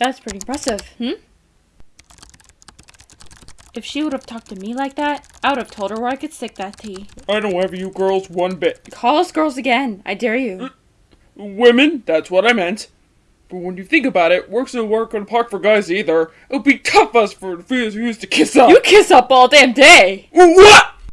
That's pretty impressive, hmm? If she would have talked to me like that, I would have told her where I could stick that tea. I don't have you girls one bit. Call us girls again. I dare you. Uh, women, that's what I meant. But when you think about it, work's no work on park for guys either. It would be tough us for the who used to kiss up. You kiss up all damn day. What?